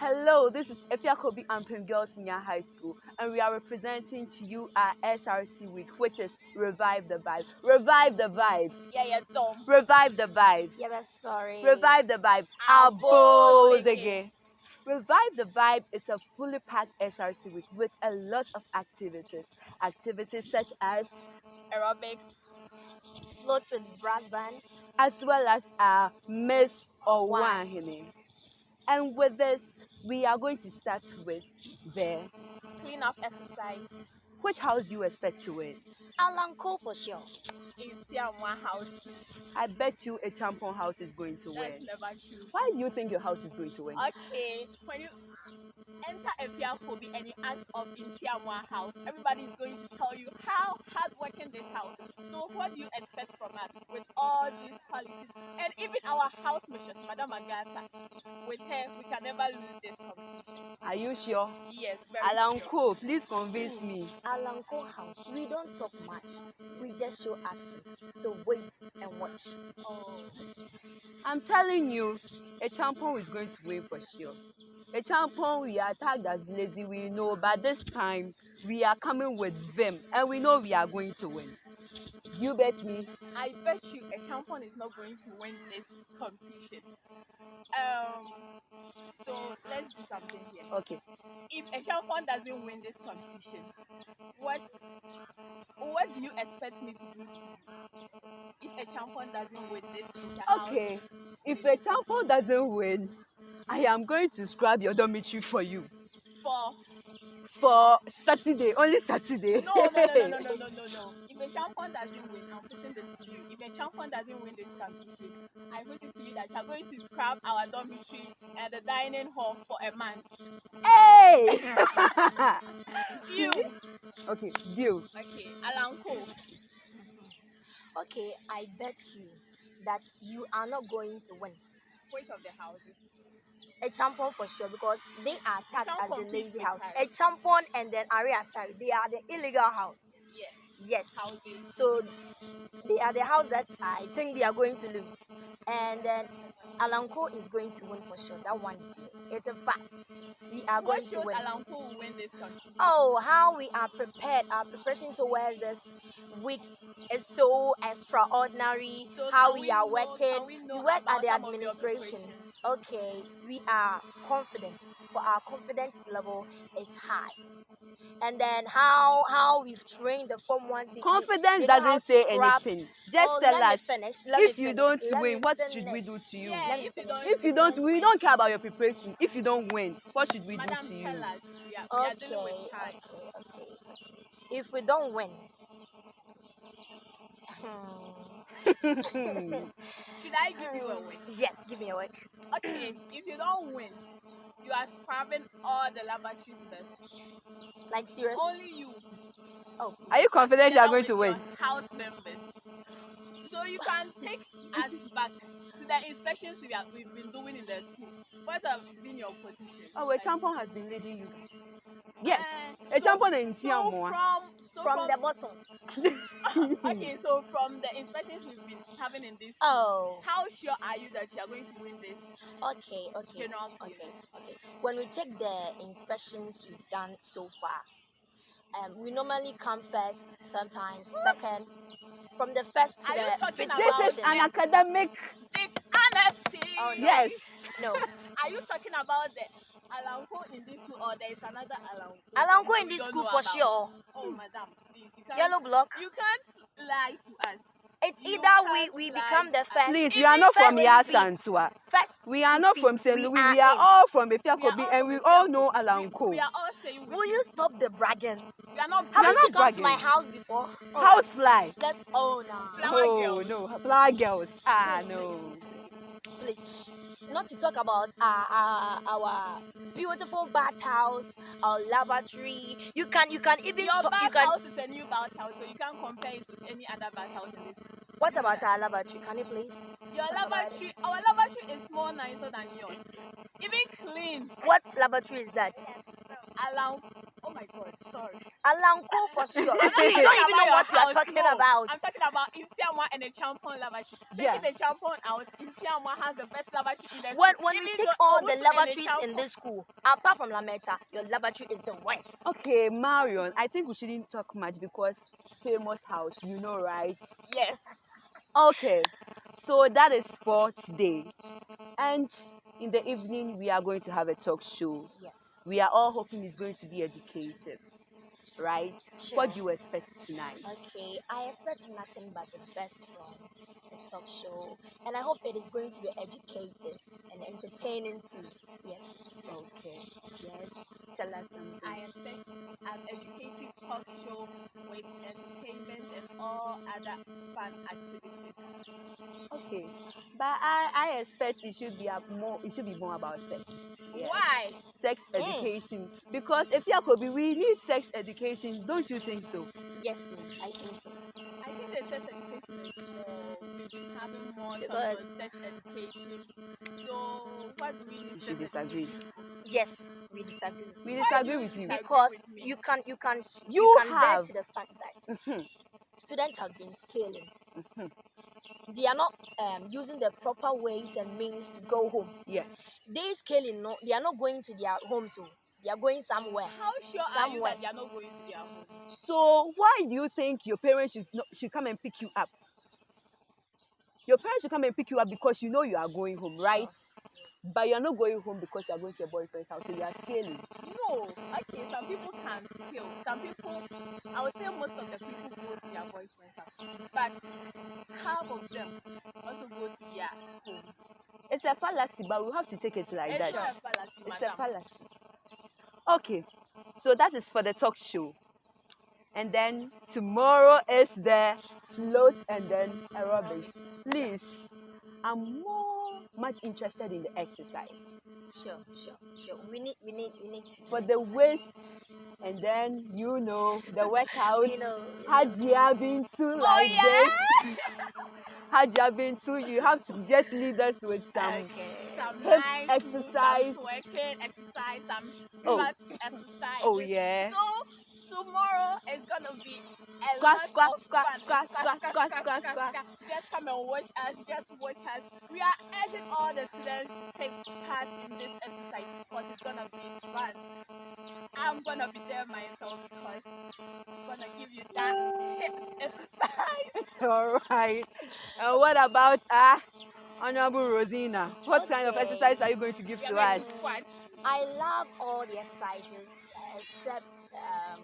Hello, this is Efiakobi Ampem Girls Senior High School, and we are representing to you our SRC week, which is Revive the Vibe. Revive the Vibe. Yeah, yeah, dumb. Revive the Vibe. Yeah, but sorry. Revive the Vibe. Abozege. again. Revive the Vibe is a fully packed SRC week with a lot of activities. Activities such as, Aerobics. Floats with brass band. as well as our Miss or. Wahine. And with this, we are going to start with the Clean up exercise. which house do you expect to win? Alan Cole for sure. In Tiamwa house. I bet you a tampon house is going to That's win. never true. Why do you think your house is going to win? Okay, when you enter Efiakobi and you ask of in Tiamwa house, everybody is going to tell you how hardworking this house. So what do you expect from us with all these qualities? And even our house mistress, Madam Agata, with her, we can never lose this competition. Are you sure? Yes, very Alan sure. Please convince me. Alanko House, we don't talk much. We just show action. So wait and watch. Oh. I'm telling you, a champion is going to win for sure. A champion we are tagged as lazy, we know, but this time we are coming with them and we know we are going to win. You bet me. I bet you a champion is not going to win this competition. Um, so let's do something here. Okay. If a Ekelfon doesn't win this competition, what what do you expect me to do to if Ekelfon doesn't win this? Okay. If a Ekelfon doesn't win, I am going to scrub your dormitory for you. For for Saturday, only Saturday. No, no, no, no, no, no, no, no. If Ekelfon doesn't win, I'm putting this to you. If a mm-hmm, champion doesn't win this mm-hmm, competition, I'm going to tell you that you're going to scrap our dormitory and the dining hall for a month. Hey! You okay, deal. okay, Alan Cole. Okay, I bet you that you are not going to win. Which of the houses? A champion for sure because they are tagged as the lazy house. A champion and then Aria Sari, they are the illegal house. Yes. So they are the house that I think they are going to lose. And then Alanko is going to win for sure. That one. It's a fact. We are What going to win. Alan Cole will win this competition? Oh, how we are prepared. Our preparation towards this week is so extraordinary. So how can we are know- working. we We work at the some of your administration. Okay, we are confident, but our confidence level is high. And then how how we've trained the Form One people. Confidence they know doesn't say scrap. anything. Just Oh, tell us finish. Let if you finish. don't Let win, me what should we do to you? Yeah, if you finish. don't, If you don't, we don't care about your preparation. If you don't win, what should we Madam, do to you? tell us. We are, we are Okay, dealing okay, with time. okay, okay. If we don't win, hmm, Should I give you a win? yes, give me a win. Okay, if you don't win, you are scrubbing all the lavatories first. Like seriously. Only you. Oh, Are you confident you are going to win? House members. So you can take us back to the inspections we have we've been doing in the school. What have been your position? Oh, a champion has been leading you guys. Yes, Eh, a champion in so from so from the bottom. okay, so from the inspections we've been having in this school, Oh, how sure are you that you are going to win this okay, okay, general okay, quiz? okay. When we take the inspections we've done so far, um, we normally come first, sometimes second. From the first to Are you the talking fifth about- This is an academic. Dishonesty. Oh, no. Yes. No, Are you talking about the Alanko in this school or there is another Alanko? Alanko in this school for about? sure. Oh, madam, please. Yellow block. You can't lie to us. It's You either we we become the first. Please, we are not from first Yas feet. Antua. First We are not from St. Louis. We in. are all from We are Efiakobi and we all know We, Alanko. we are all staying with Will you. you stop the bragging? We are not We are Haven't not you come to my house before? House fly. Let's. Oh no. Flower Oh girls. no, flower girls. Ah no. Please, not to talk about our, our, our beautiful bathhouse, our lavatory. You can you can even Your you can. bathhouse is a new bathhouse, so you can't compare it to any other bathhouse in this. What about our lavatory? Can you please? Your lavatory, our lavatory is more nicer than yours. Even clean. What lavatory is that? Allow. My my god, sorry. Alanko for sure. You I'm talking don't even know about what your you are house, talking no. about. I'm talking about Insiamwa and the Champon lavatory. Taking Yeah. the Champon out, Insiamwa has the best lavatory in the When, school. when you Even take all the and lavatories in this school, apart from Lametta, your lavatory is the worst. Okay, Marion, I think we shouldn't talk much because famous house, you know, right? Yes. Okay, so that is for today. And in the evening, we are going to have a talk show. Yes. We are all hoping it's going to be educated right? What do you expect tonight? Okay, I expect nothing but the best from the talk show, and I hope it is going to be educative and entertaining too. Yes. Okay, yes. Something. I expect an educative talk show with entertainment and all other fun activities. Okay, but I, I expect it should be a more it should be more about sex. Yes. Why? Sex Mm. education because if you could be we need sex education, don't you think so? Yes, please. I think so. I think the sex education is more. On sex education. So what do we need? You sex disagree. education? Yes, we disagree. with We you. Disagree with you you. because with you can you can You can have- bear to the fact that Mhm, students have been scaling. mhm. They are not um, using the proper ways and means to go home. Yes. They scaling no, they are not going to their homes. So they are going somewhere. How sure are you that they are not going to their home? So why do you think your parents should not, should come and pick you up? Your parents should come and pick you up because you know you are going home, right? But you are not going home because you are going to your boyfriend's house, so you are scaling. No, okay, some people can still. Some people, I would say most of the people go to their boyfriend's house, but half of them also go to their home. It's a fallacy, but we have to take it like It's that. a fallacy, It's a madam. fallacy. Okay, so that is for the talk show. And then tomorrow is the float and then aerobics. Please, I'm more much interested in the exercise. Sure, sure, sure. We need we need we need to For the waist and then you know the workout. you know Had you have been to oh, like yeah? this? Had you have been to you have to just lead us with some okay. Some hip nice exercise. some twerking exercise, some Oh. exercise. Oh yeah. So tomorrow is gonna be a Squat, squat, squat, squat, squat, squat, squat, squat. Just come and watch us. Just watch us. We are urging all the students to take part in this exercise because it's gonna be fun. I'm gonna be there myself because I'm gonna give you that hips exercise. All right. And what about uh, Honorable Rosina? What kind of exercise are you going to give We to us? to. I love all the exercises except um,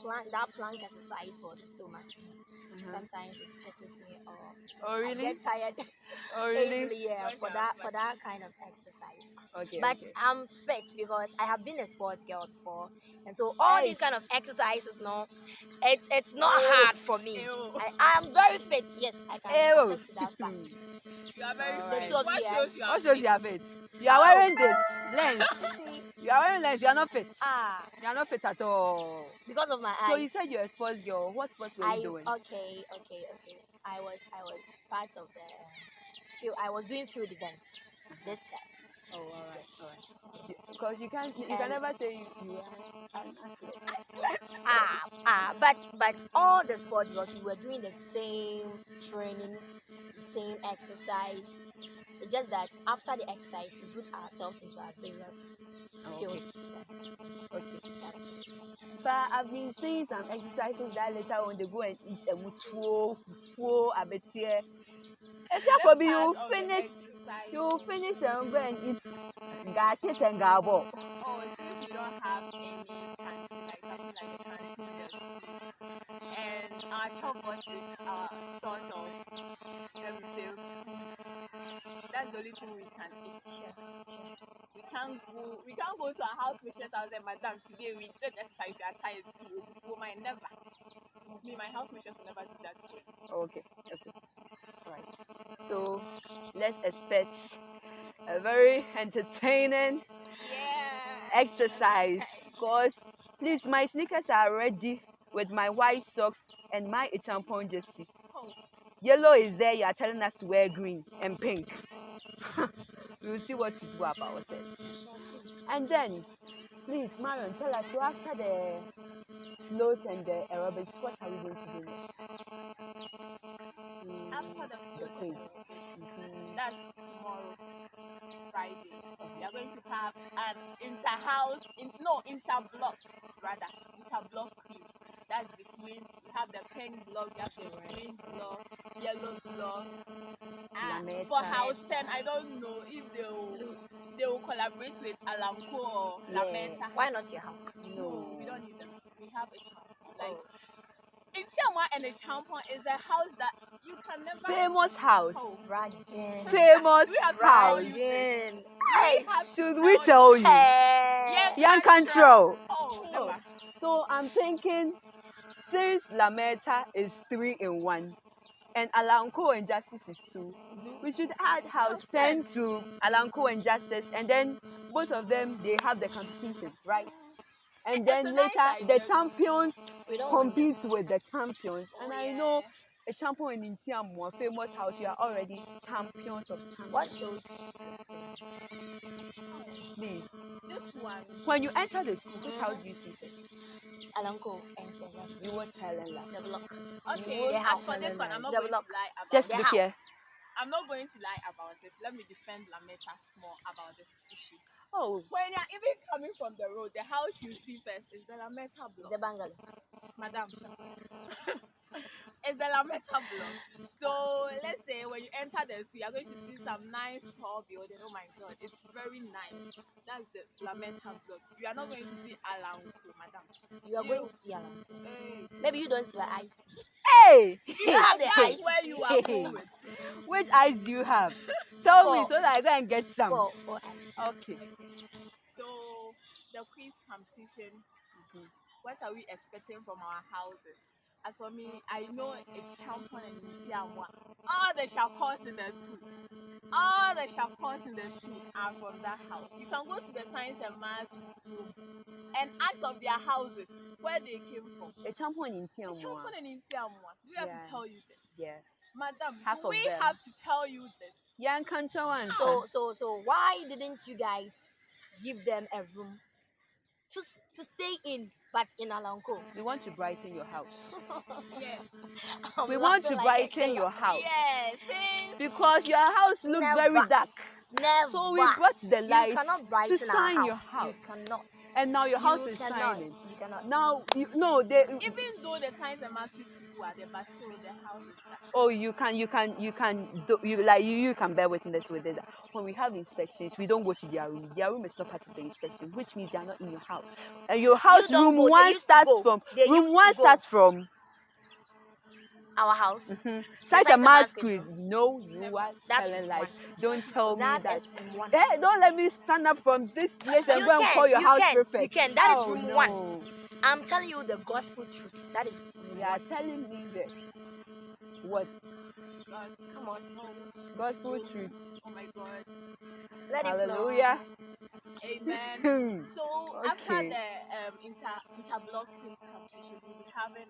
plank, that plank exercise for the stomach. Uh-huh. Sometimes it pisses me off. Oh I really? get tired Oh really? easily yeah, Where's for that for that kind of exercise. Okay. But okay. I'm fit because I have been a sports girl before, and so all these kind of exercises, no, it's it's not Ew. hard for me. Ew. I I am very fit. Yes, I can Ew. attest to that fact. You are very Alright. fit. The What you are- shows you are What shows fit? you are fit? You are wearing this lens. You are wearing lens. You are not fit. Ah, You are not fit at all. because of my eyes. So you said you're a sports girl. What sports were I you doing? okay, okay, okay. I was I was part of the field. I was doing field events. This class. Oh, all right, all right. Because you can't, you Um, can never say you, you are an athlete. Ah, ah, but but all the sports was we were doing the same training, same exercise. It's just that after the exercise, we put ourselves into our various field okay. events. Okay. That's. But I've been seeing some exercises that later on they go and eat a mutuo, fufu, abetie. If you This could be, you part of the finish, exercise- you finish and go and eat gashit and gabo. Oh, since we don't have any canteen, like something like a canteen in the school, and our chalkboard is our source of, let me say, that's the only thing we can eat. We can't go, we can't go to our house mistress house and madam today we did exercise, you are tired too. For my never. Me, my house mistress will never do that to me. Okay, okay. Right. So let's expect a very entertaining Yeah. exercise. Cause please, my sneakers are ready with my white socks and my champon jersey. Oh, Yellow is there. You are telling us to wear green and pink. We will see what to do about it. And then Please, Marion, tell us. So after the float and the aerobics, what are we going to do next? Mm, After the float quiz. and aerobics, Mhm. that's tomorrow, Friday. We are going to have an inter-house, in, no, inter-block, rather, inter-block quiz. That's between, we have the pink block, we have the green block, yellow block. And Lametta. for eh? house 10, I don't know if they will, they will collaborate with Alamco or Yeah. Lamenta. Why not your house? No. we don't need them. We have a champon. Oh. Like, Oh. in Siamwa and a champon is a house that you can never. Famous house. Oh, Bragging. Famous We have house. tell you this. Bragging. We have to Should we tell tell you? Hey. Young control. Oh, Oh. So I'm thinking, since Lametta is three in one, and Alanko and Justice is 2 we should add House House 10 to Alanko and Justice, and then both of them they have the competition, right? And then later the champions compete with the champions. And I know a champion in Tiamua, famous house, you are already champions of champions. What shows? Please. This one. When you enter the school, which house do you see first? Alanko and Seven. You won't tell them that. The block. Okay, The as house. for this one, I'm not The going block. to lie about Just look house. here. I'm not going to lie about it. Let me defend Lametta more about this issue. Oh, When you're even coming from the road, the house you see first is the Lametta block. The bungalow. Madam. it's the Lametta block. So let's say when you enter the school, you're going to see some nice tall building. Oh my god, it's very nice. That's the Lametta block. You are not going to see Alanko, madam. You are going to see Alanko. Hey. Maybe you don't see what I see. hey! You have the That's eyes. where you are going. Which eyes do you have? Tell me so that I go and get some. For, for eyes. Okay. So the quiz competition, what are we expecting from our houses? As for me, I know it's Champon and Nisiamwa. All the shakos in the school, all the shakos in the school are from that house. You can go to the science and maths room and ask of their houses where they came from. A champion in The Tiamua. Champon and Nisiamwa. Do we have Yeah. to tell you this? Yeah. Madam, Half we have to tell you this? Young country one. So, so, so, why didn't you guys give them a room to to stay in, but in Alanko? we want to brighten your house. Yes. I'm We want to like brighten your house. Yes. Because your house looks very Never. dark. Never. So we brought the brighten to shine house. your house. You cannot. And now your house you is cannot. shining. You cannot. Now, you, no, they, even though the science and maths people are there, but still the house oh you can you can you can do you like you, you can bear witness with this when we have inspections we don't go to their room their room is not part of the inspection which means they are not in your house and your house don't room go, one starts from They room one starts from Our house. mhm. science science and and maths maths quiz no you are That's telling lies don't tell me That that is room one. Hey, don't let me stand up from this place and You go and call your you house can, prefect. you can. That is Oh, room one. I'm telling you the gospel truth. That is You are telling me that what God, Come on. gospel truth. oh my God. Let it flow. Hallelujah. Amen. So after the um, inter interblock quiz competition, we'll be having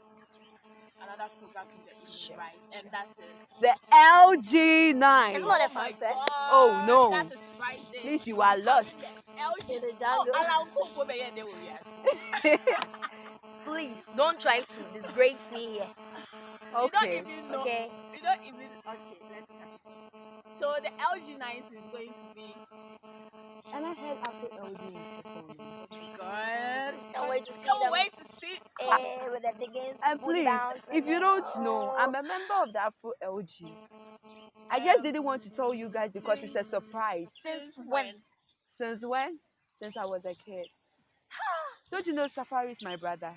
another program in the evening, Sure. right? And that's it. the LG9. It's not a Oh my fanfare. God, Oh, no. That is Friday. Please, you are lost. LG. The Oh, jungle. Alan Koko be here, they will hear. Please don't try to disgrace me here. You don't okay. even know. Okay. You don't even. Okay, let's start. So the LG 9 is going to be And I heard after LG is performing. good. Can't wait to see Can't them. wait to see. Eh, with the chickens. And please, down, if you don't know, I'm a member of the Afro LG. I just didn't want to tell you guys because it's a surprise. Since when? Since when? Since I was a kid. Don't you know Safari is my brother?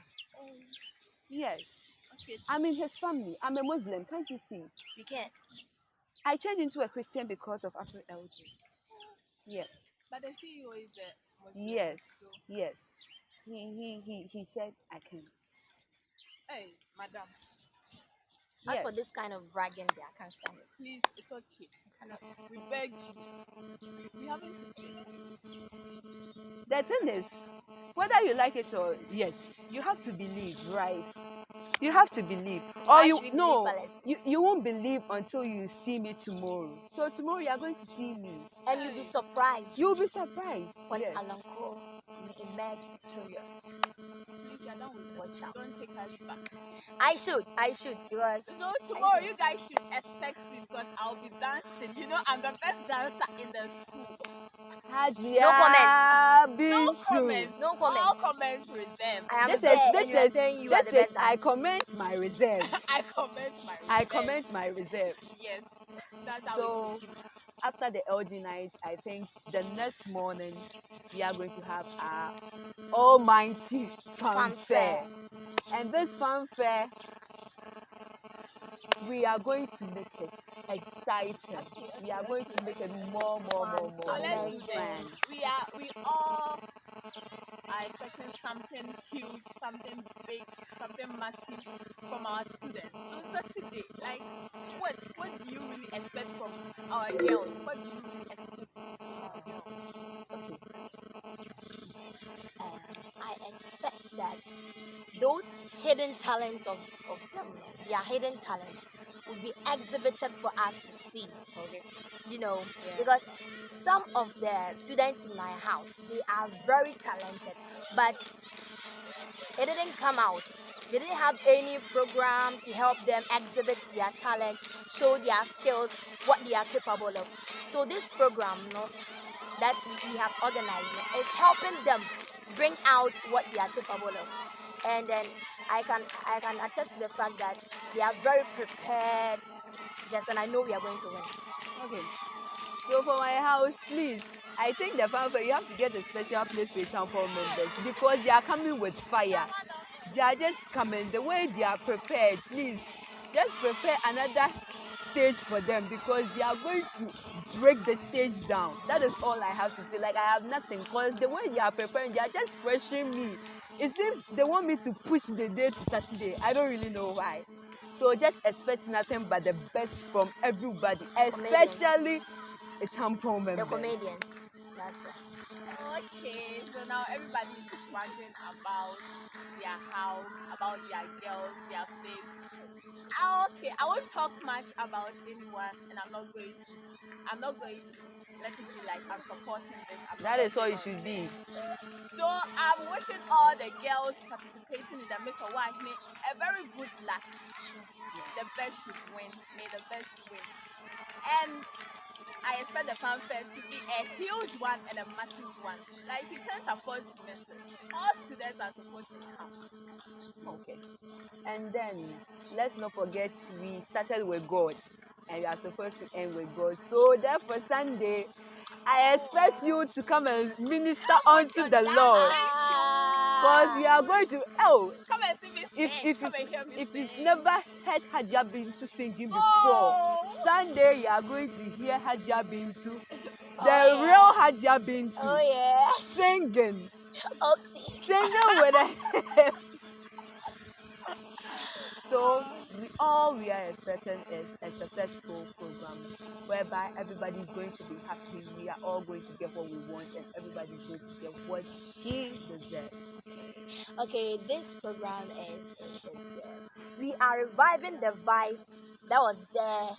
Yes. Okay. I'm in his family. I'm a Muslim. Can't you see? You can't. I changed into a Christian because of Afro LG. Yes. But the CEO is a Muslim, Yes. so- Yes. He he he he said I can. Hey, madam, As Yes. for this kind of bragging, there, I can't stand it. please, it's okay. Cannot- We beg you. We, haven't The thing is, whether you like it or yes, you have to believe, right? You have to believe, or Why you should we believe no, Alex? you you won't believe until you see me tomorrow. So tomorrow you are going to see me. And you'll be surprised You'll be surprised. when yes. Alanko in emerge victorious. If you're done with mm-hmm. Watch out. don't take us back. I should, I should, because So tomorrow you guys should expect me because I'll be dancing. You know, I'm the best dancer in the school. Hadia No comments. No Bintu. comments. no All comment. comments reserved. I am This there, is this is saying you are this the is best I comment my reserve. I comment my I reserve. comment my reserve. Yes. That's how So it is. After the LD night, I think the next morning we are going to have our almighty fanfare. Fanfare. And this fanfare, we are going to make it exciting. We are going to make it more, more, more, more, oh, let's more fun. We are we all are expecting something huge, something big, something massive from our students. So Saturday, like what what do you really expect from our girls? What do you really expect from our girls? Um, I expect that those hidden talents of, of them, their hidden talents, will be exhibited for us to see. Okay. You know, Yeah. because some of the students in my house, they are very talented, but it didn't come out. They didn't have any program to help them exhibit their talent, show their skills, what they are capable of. So this program, you know, that we have organized is helping them bring out what they are capable of. And then I can I can attest to the fact that they are very prepared. Yes, and I know we are going to win. Okay. So for my house, please, I think the fanfare you have to get a special place for sample members because they are coming with fire. They are just coming the way they are prepared. Please, just prepare another stage for them because they are going to break the stage down. That is all I have to say. Like I have nothing because the way they are preparing, they are just pressuring me. It seems they want me to push the day to Saturday. I don't really know why. So just expect nothing but the best from everybody, especially a champion member. The comedians. That's all. Okay, so now everybody is wondering about their house, about their girls, their face. Ah, Okay, I won't talk much about anyone, and I'm not going to. I'm not going to let it be like I'm supporting this. I'm That is all it should be. So I'm wishing all the girls participating in the Miss Hawaii a very good luck. The best should win. May the best win. And I expect the fanfare to be a huge one and a massive one. Like you can't afford to miss it. All students are supposed to come. Okay. And then let's not forget we started with God and we are supposed to end with God. So therefore Sunday I expect you to come and minister unto the Lord. Because we are going to oh Come and see me sing. if if come if, and if sing. you've never heard Hajia Bintu singing before, Oh. Sunday you are going to hear Hajia Bintu, the Oh, yeah. real Hajia Bintu, Oh yeah. singing, Oopsie. singing with a So we all we are expecting is a successful program whereby everybody is going to be happy. We are all going to get what we want, and everybody is going to get what she deserves. Okay, this program is, is, we are reviving the vibe that was there.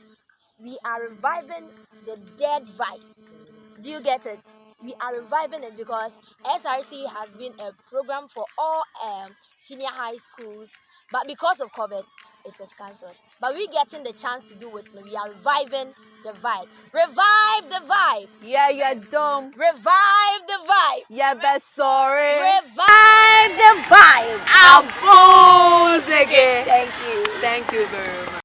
We are reviving the dead vibe. Do you get it? We are reviving it because SRC has been a program for all um, senior high schools, but because of COVID, it was cancelled. But we getting the chance to do it. We are reviving the vibe. Revive the vibe. Yeah, you're dumb. Revive the vibe. Yeah, but sorry. Revive the vibe. Abuse again. Thank you. Thank you very much.